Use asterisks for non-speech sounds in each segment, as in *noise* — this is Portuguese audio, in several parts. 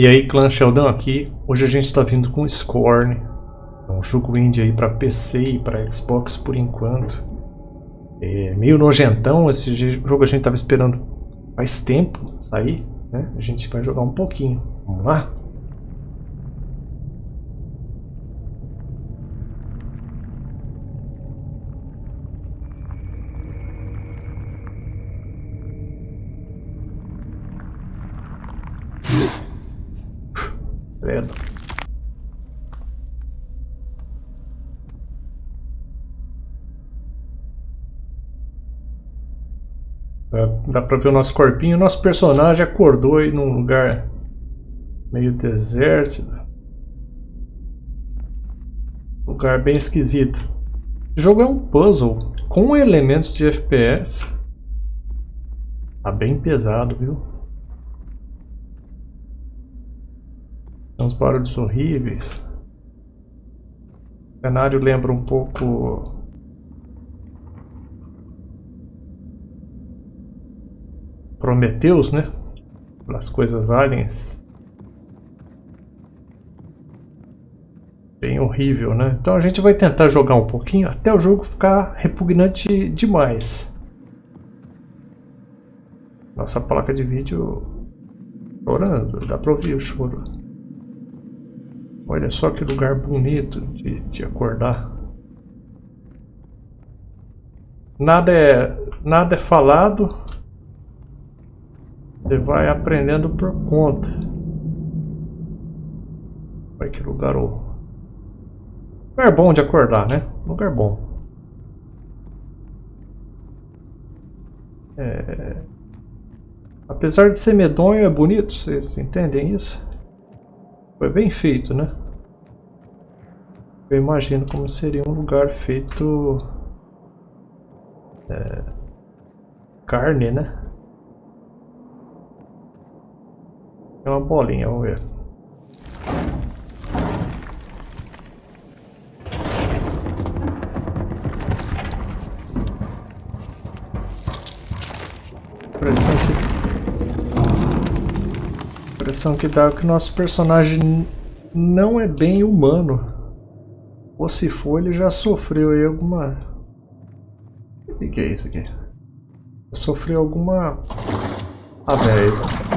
E aí, clã Sheldon aqui. Hoje a gente está vindo com Scorn. É um jogo indie aí para PC e para Xbox por enquanto. É meio nojentão, esse jogo a gente estava esperando faz tempo sair. Né? A gente vai jogar um pouquinho. Vamos lá? Credo. Dá, pra ver o nosso corpinho. Nosso personagem acordou aí num lugar meio deserto. Lugar bem esquisito. O jogo é um puzzle com elementos de FPS. Tá bem pesado, viu? uns barulhos horríveis. O cenário lembra um pouco Prometheus, né? As coisas aliens. Bem horrível, né? Então a gente vai tentar jogar um pouquinho até o jogo ficar repugnante demais. Nossa placa de vídeo chorando, dá pra ouvir o choro. Olha só que lugar bonito de, de acordar. Nada é, nada é falado. Você vai aprendendo por conta. Olha que lugar o lugar bom de acordar, né? Lugar bom. É... Apesar de ser medonho, é bonito, vocês entendem isso? Foi bem feito, né? Eu imagino como seria um lugar feito... É, carne, né? É uma bolinha, vamos ver. Impressão que... Impressão que dá que o nosso personagem não é bem humano. Ou se for, ele já sofreu aí alguma... O que, que é isso aqui? Sofreu alguma... Ah, velho.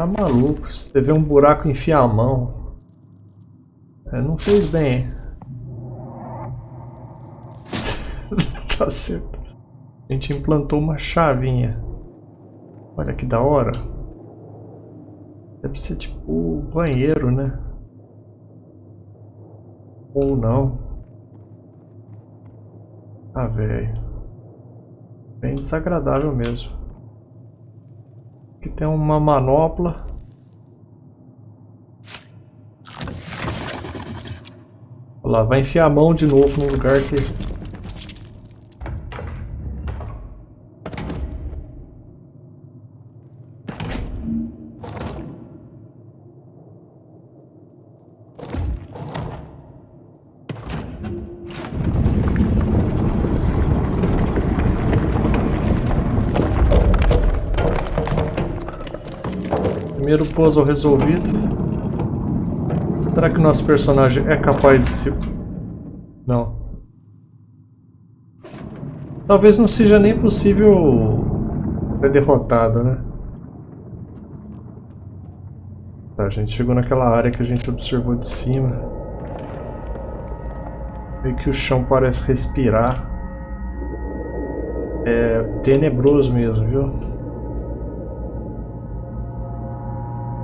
Tá maluco. Você vê um buraco enfiar a mão. É, não fez bem. *laughs* tá certo. A gente implantou uma chavinha. Olha que da hora. Deve ser tipo banheiro, né? Ou não. Ah, velho. Bem desagradável mesmo. Aqui tem uma manopla. Olha lá, vai enfiar a mão de novo no lugar que puzzle resolvido. Será que o nosso personagem é capaz de se... Não. Talvez não seja nem possível ser derrotado, né? Tá, a gente chegou naquela área que a gente observou de cima. Meio que o chão parece respirar. É tenebroso mesmo, viu?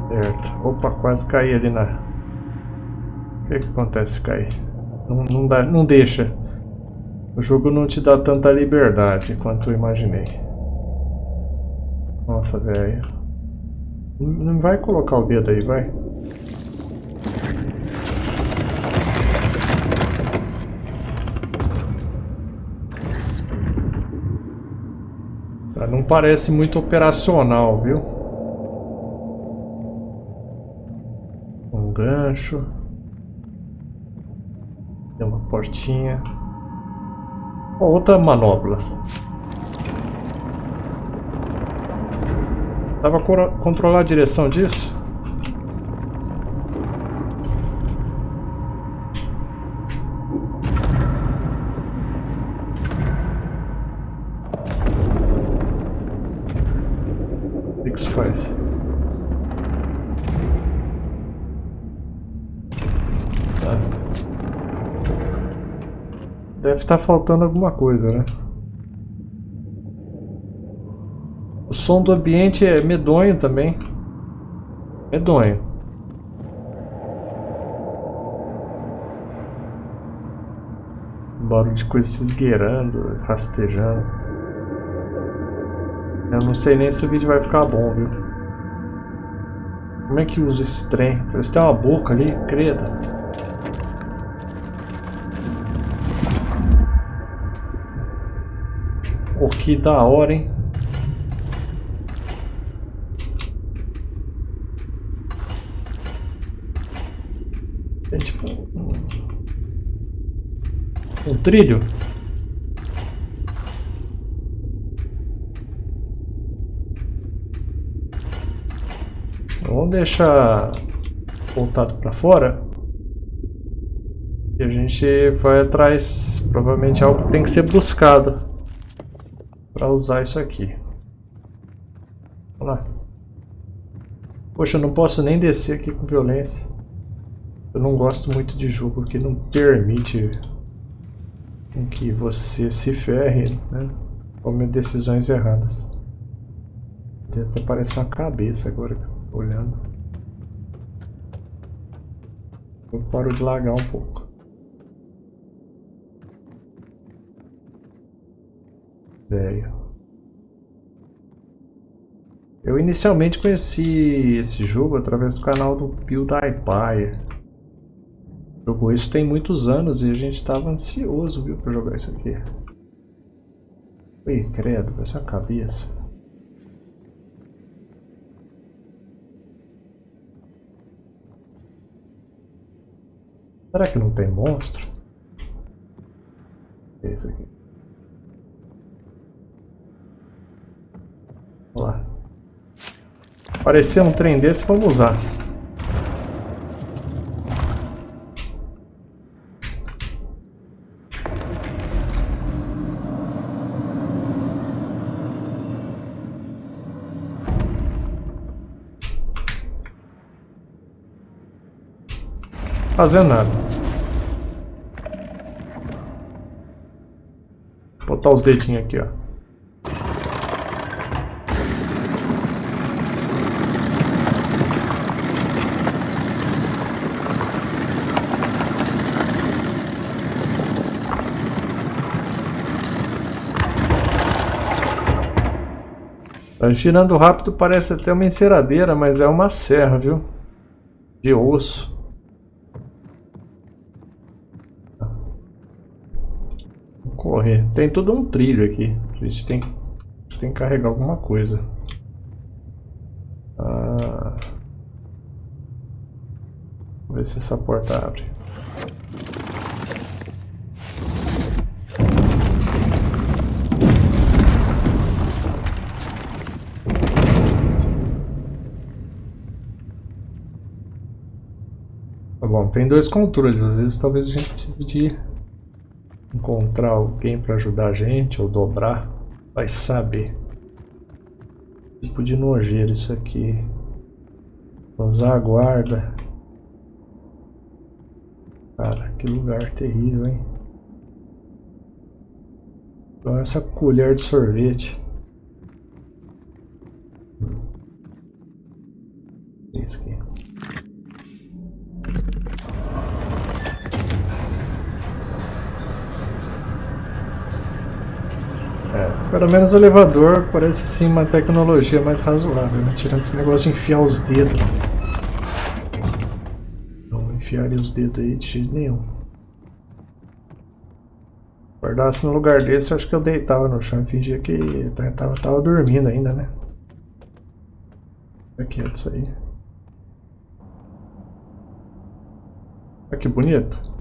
Certo. Opa, quase caí ali na... O que, que acontece se cair? Não, não, dá, não deixa. O jogo não te dá tanta liberdade quanto eu imaginei. Nossa, velho. Não vai colocar o dedo aí, vai. Não parece muito operacional, viu? gancho. Tem uma portinha. Outra manobra. Dá pra controlar a direção disso? Estar faltando alguma coisa, né? som do ambiente é medonho também. Medonho. Barulho de coisa se esgueirando, rastejando. Eu não sei nem se o vídeo vai ficar bom, viu? Como é que usa esse trem? Parece que tem uma boca ali, creda. Que da hora, hein? trilho. Vamos deixar voltado para fora. E a gente vai atrás. Provavelmente algo que tem que ser buscado para usar isso aqui. Vamos lá. Poxa, eu não posso nem descer aqui com violência. Eu não gosto muito de jogo que não permite que você se ferre, né? Tome decisões erradas. Até parece uma cabeça agora, olhando. Eu paro de lagar um pouco. Velho. Eu inicialmente conheci esse jogo através do canal do PewDiePie. Jogou isso tem muitos anos e a gente estava ansioso, viu, para jogar isso aqui. Ih, credo, essa cabeça. Será que não tem monstro? Esse aqui. Vamos lá. Aparecer um trem desse, vamos usar. Fazendo nada. Vou botar os dedinhos aqui, ó. Tá girando rápido parece até uma enceradeira, mas é uma serra, viu? De osso. correr. Tem todo um trilho aqui. A gente tem, tem que carregar alguma coisa. Ah, vamos ver se essa porta abre. Bom, tem dois controles, às vezes talvez a gente precise de encontrar alguém para ajudar a gente ou dobrar, vai saber. Tipo de nojeiro isso aqui. Usar a guarda. Cara, que lugar terrível, hein? Então essa colher de sorvete. Isso aqui. É, pelo menos o elevador parece sim uma tecnologia mais razoável, né? tirando esse negócio de enfiar os dedos. Não enfiaria os dedos aí de jeito nenhum. Guardasse no lugar desse, eu acho que eu deitava no chão e fingia que tava, tava dormindo ainda, né? Aqui, é isso aí. Olha que bonito.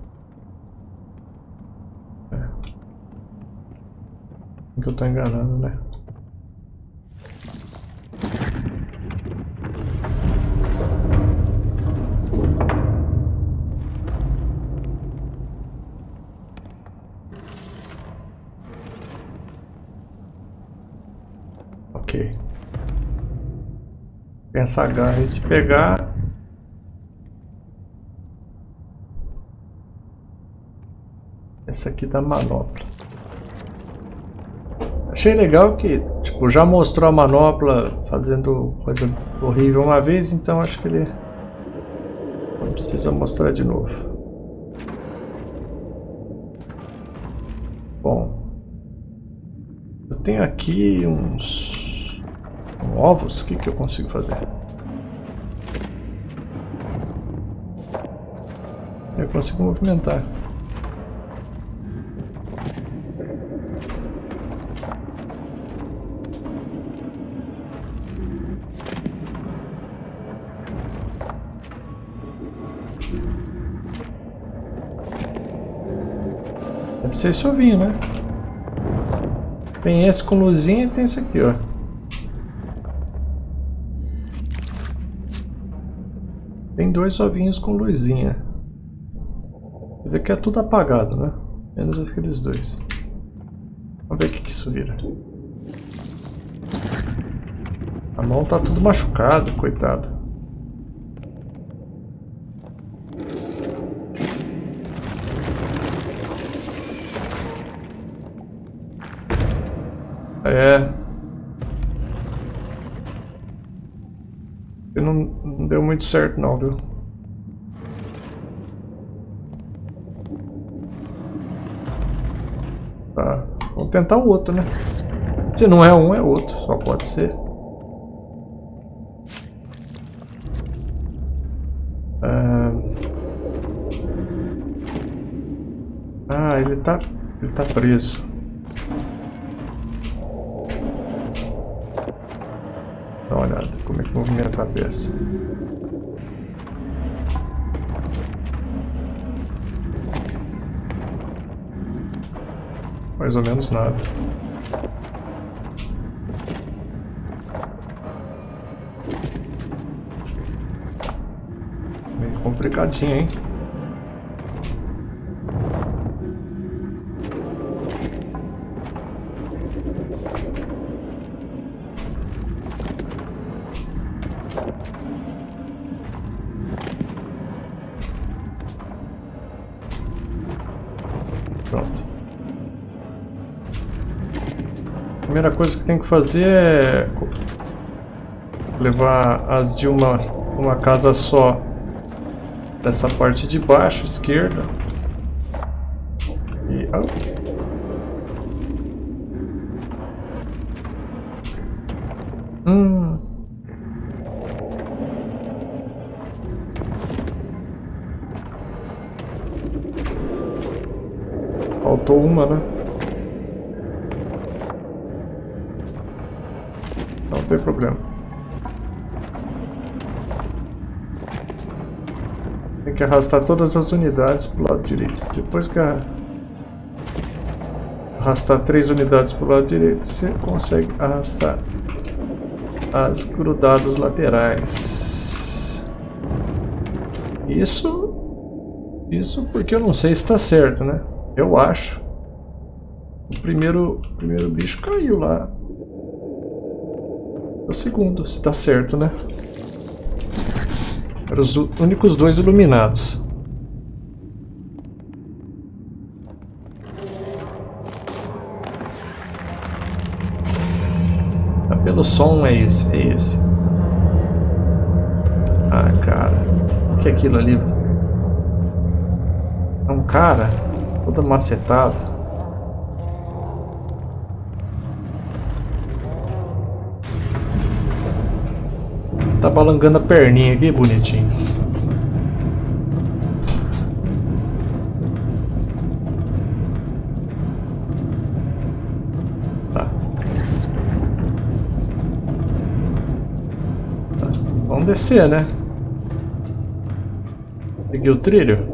que eu tô enganando, né? Ok. Tem essa garra de pegar essa aqui da manopla. Achei legal que, tipo, já mostrou a manopla fazendo coisa horrível uma vez, então acho que ele não precisa mostrar de novo. Bom, eu tenho aqui uns, uns ovos, o que, que eu consigo fazer? Eu consigo movimentar. Deve ser esse ovinho, né? Tem esse com luzinha e tem esse aqui, ó. Tem dois ovinhos com luzinha. Você vê que é tudo apagado, né? Menos aqueles dois. Vamos ver o que, isso vira. A mão tá tudo machucada, coitado. Muito certo não, viu? Tá. Vamos tentar o outro, né? Se não é um, é outro. Só pode ser. Ah, ah ele tá... Ele tá preso. Dá uma olhada como é que movimenta a peça. Mais ou menos nada. Meio complicadinho, hein? Primeira coisa que tem que fazer é levar as de uma, uma casa só dessa parte de baixo, esquerda. E... Ah. Hum. Faltou uma, né? Não tem problema. Tem que arrastar todas as unidades para o lado direito. Depois que arrastar três unidades para o lado direito, você consegue arrastar as grudadas laterais. Isso, isso porque eu não sei se está certo, né? Eu acho. O primeiro, o primeiro bicho caiu lá. O segundo, se está certo, né? Eram os únicos dois iluminados. Pelo som é esse, é esse. Ah, cara. O que é aquilo ali? É um cara todo macetado. Tá balangando a perninha aqui, bonitinho. Vamos descer, né? Seguir o trilho.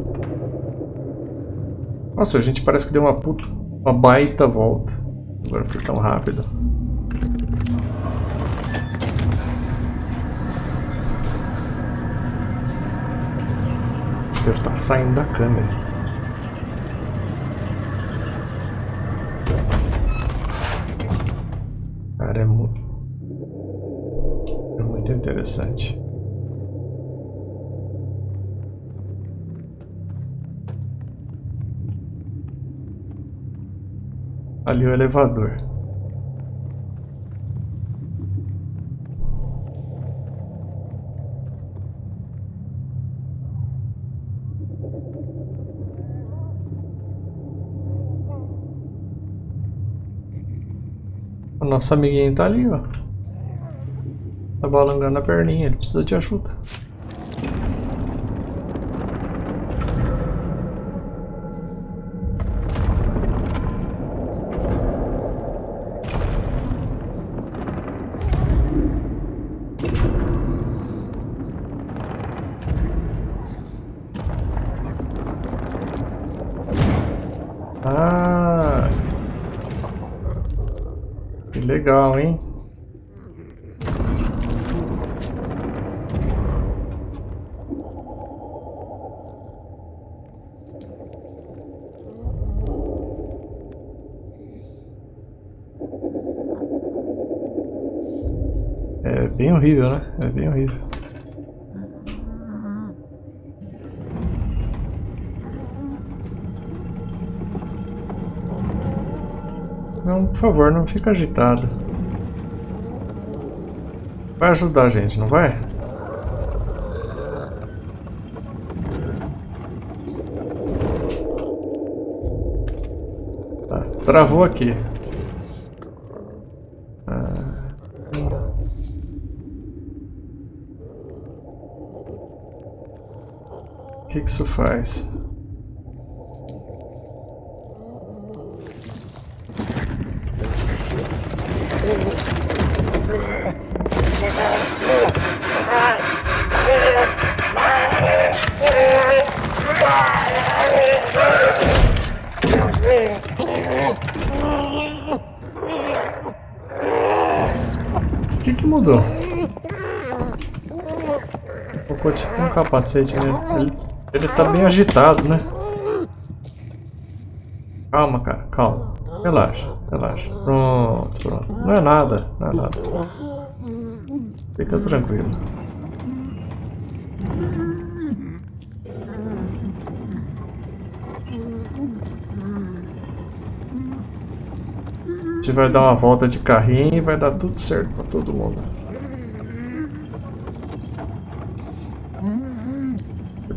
Nossa, a gente parece que deu uma puta, uma baita volta. Agora foi tão rápido. Deve estar saindo da câmera. Cara, é muito... É muito interessante. Ali o elevador. O nosso amiguinho tá ali, ó. Tá balangando a perninha, ele precisa de ajuda. Legal, hein? É bem horrível, né? Não, por favor, não fica agitado. Vai ajudar a gente, não vai? Tá, travou aqui. Ah. O que, que isso faz? O que, que mudou? Colocou tipo um capacete nele. Ele, ele tá bem agitado, né? Calma, cara, calma. Relaxa, relaxa. Pronto, pronto. Não é nada, não é nada. Fica tranquilo. A gente vai dar uma volta de carrinho e vai dar tudo certo pra todo mundo.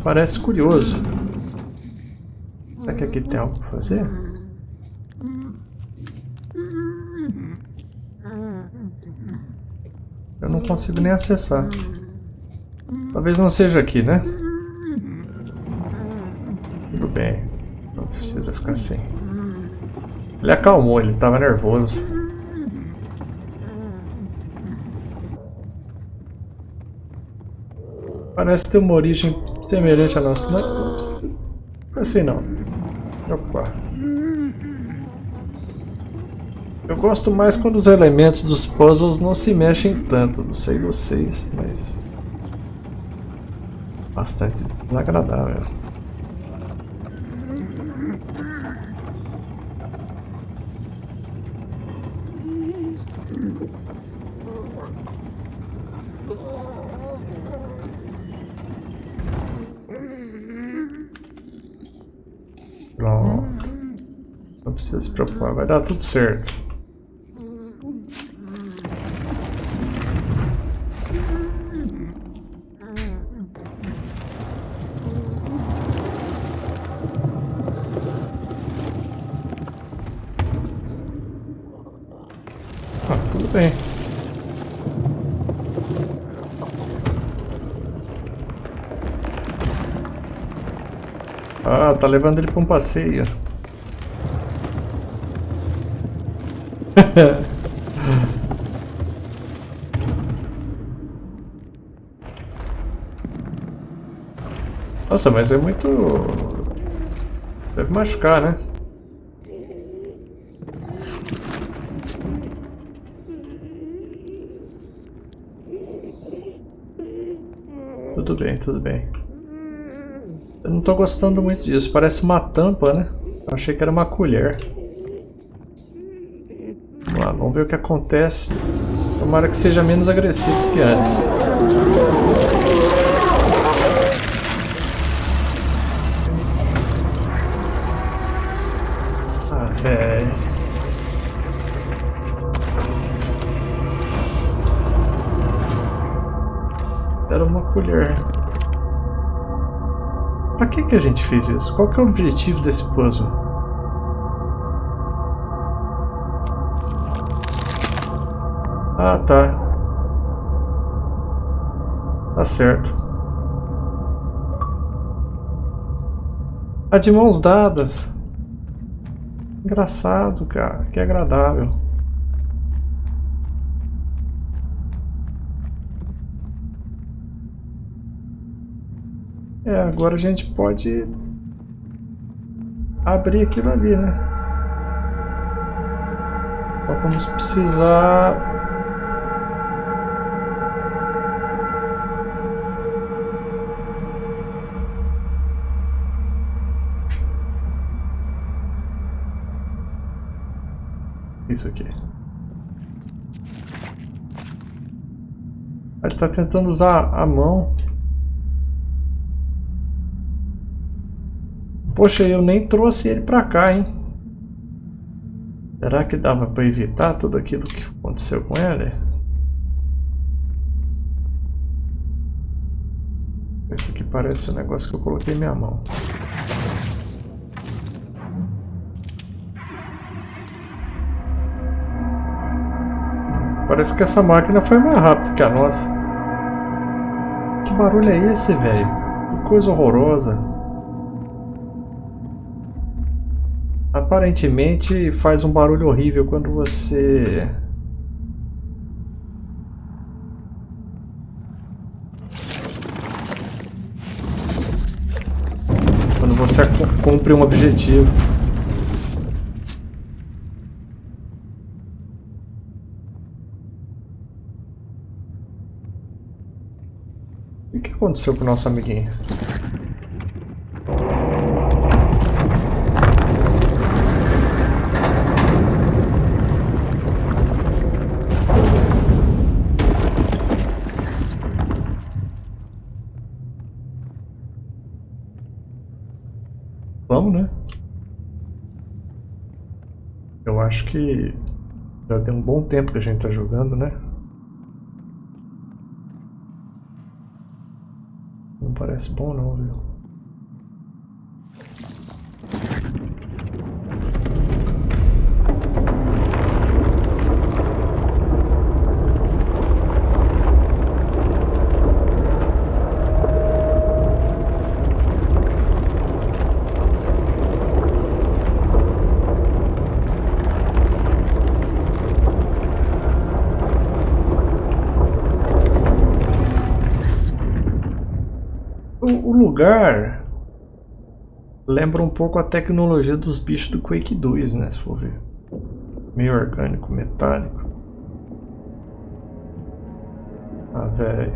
Parece curioso. Será que aqui tem algo pra fazer? Eu não consigo nem acessar. Talvez não seja aqui, né? Tudo bem. Não precisa ficar assim. Ele acalmou, ele estava nervoso. Parece ter uma origem semelhante à nossa. Não, não assim não. Opa. Eu gosto mais quando os elementos dos puzzles não se mexem tanto. Não sei vocês, mas... Bastante desagradável. Pronto. Não precisa se preocupar, vai dar tudo certo. Ah, tudo bem. Ah, tá levando ele pra um passeio. *laughs* Nossa, mas é muito... Deve machucar, né? Tudo bem, tudo bem. Eu não tô gostando muito disso. Parece uma tampa, né? Eu achei que era uma colher. Vamos ver o que acontece. Tomara que seja menos agressivo que antes. Ah, velho. Era uma colher. Pra que, que a gente fez isso? Qual que é o objetivo desse puzzle? Ah, tá. Tá certo. A de mãos dadas. Engraçado, cara. Que agradável. É, agora a gente pode abrir aquilo ali, né? Só vamos precisar isso aqui. Ele está tentando usar a mão. Poxa, eu nem trouxe ele para cá, hein? Será que dava para evitar tudo aquilo que aconteceu com ele? Isso aqui parece o negócio que eu coloquei minha mão. Parece que essa máquina foi mais rápida que a nossa. Que barulho é esse, velho? Que coisa horrorosa. Aparentemente faz um barulho horrível quando você... Quando você cumpre um objetivo. Aconteceu com o nosso amiguinho? Vamos, né? Eu acho que já tem um bom tempo que a gente tá jogando, né? Parece bom não, viu? Lugar lembra um pouco a tecnologia dos bichos do Quake 2, né? Se for ver. Meio orgânico, metálico. Ah, velho.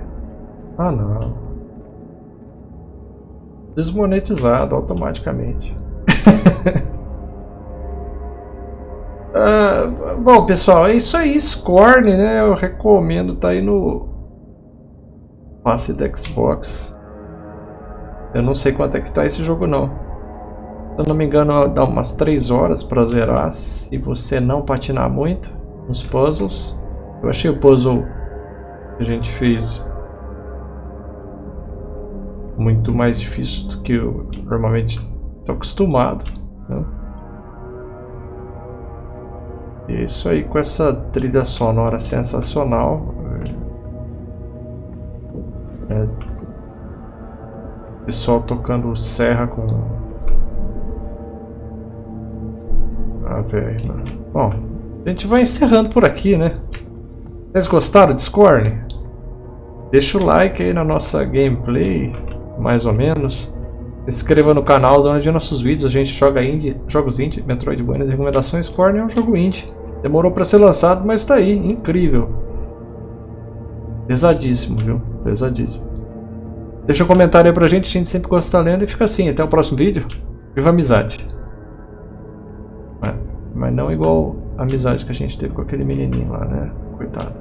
Ah, não. Desmonetizado automaticamente. *laughs* ah, bom, pessoal, é isso aí. Scorn, né? Eu recomendo. Tá aí no passe da Xbox. Eu não sei quanto é que tá esse jogo não. Se eu não me engano, dá umas 3 horas para zerar, se você não patinar muito nos puzzles. Eu achei o puzzle que a gente fez muito mais difícil do que eu normalmente estou acostumado. Né? E isso aí com essa trilha sonora sensacional. É, Pessoal tocando serra com... Ah, velho, mano. Bom, a gente vai encerrando por aqui, né? Vocês gostaram de Scorn? Deixa o like aí na nossa gameplay, mais ou menos. Se inscreva no canal, onde nossos vídeos a gente joga indie, jogos indie, Metroidvania, recomendações. Scorn é um jogo indie. Demorou para ser lançado, mas está aí, incrível. Pesadíssimo, viu? Pesadíssimo. Deixa um comentário aí pra gente, a gente sempre gosta de estar lendo. E fica assim, até o próximo vídeo. Viva a amizade. É, mas não igual a amizade que a gente teve com aquele menininho lá, né? Coitado.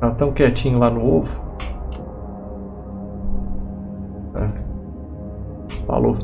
Tá tão quietinho lá no ovo. É. Falou.